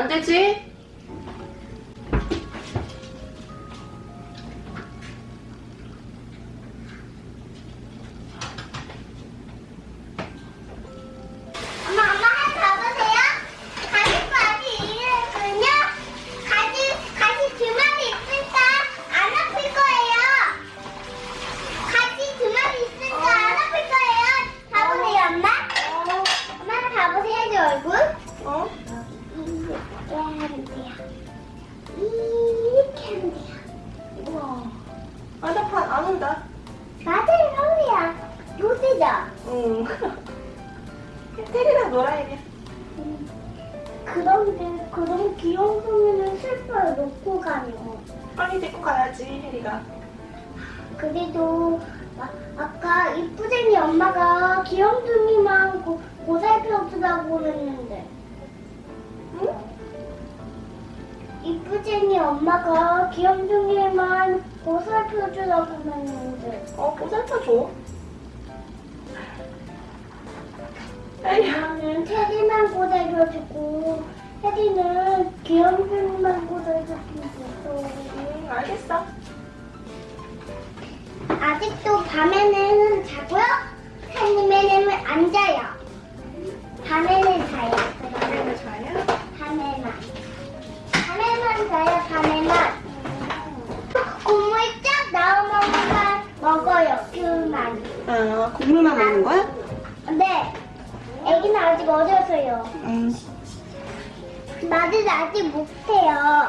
안 되지? 엄마, 엄마 한 가보세요. 가지 아직 이랬군요. 가지, 가지 두 마리 있으니까 안 아플 거예요. 가지 두 마리 있으니까 안 아플 거예요. 가보세요, 엄마. 엄마 한 가보세요, 내 얼굴. 어? 이렇게. 이렇게 하면 돼요. 우와. 안 아파, 안 온다. 맞아요, 형이야. 요새죠? 응. 테리랑 놀아, 이게. 그런데 그런 귀여운 소리는 슬퍼요 놓고 가면 빨리 데리고 가야지, 혜리가. 그래도 아, 아까 이쁘쟁이 엄마가 귀염둥이만 고, 고살펴주라고 그랬는데 응? 이쁘쟁이 엄마가 귀염둥이만 고살펴주라고 했는데 어, 보살펴 줘. 혜리야. 엄마는 테디만 고살펴주고 테디는 귀염둥이만 고살펴주고 응, 알겠어. 아직도 밤에는 자고요? 쫙 나오면 먹어요, 귤만. 아, 국물만 먹는 거야? 네. 애기는 아직 어려서요. 응. 말을 아직 못해요.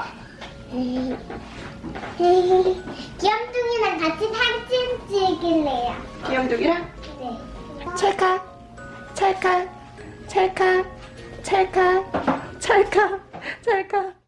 귀염둥이랑 같이 사진 찍을래요. 귀염둥이랑? 네. 찰칵, 찰칵, 찰칵, 찰칵, 찰칵, 찰칵.